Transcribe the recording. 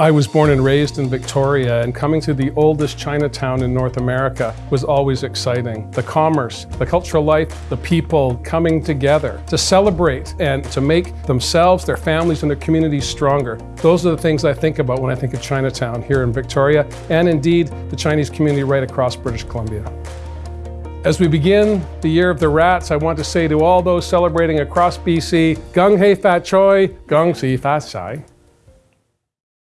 I was born and raised in Victoria, and coming to the oldest Chinatown in North America was always exciting. The commerce, the cultural life, the people coming together to celebrate and to make themselves, their families, and their communities stronger. Those are the things I think about when I think of Chinatown here in Victoria, and indeed the Chinese community right across British Columbia. As we begin the year of the rats, I want to say to all those celebrating across BC, Gung Hei Fat Choi, Gung Si Fat Sai.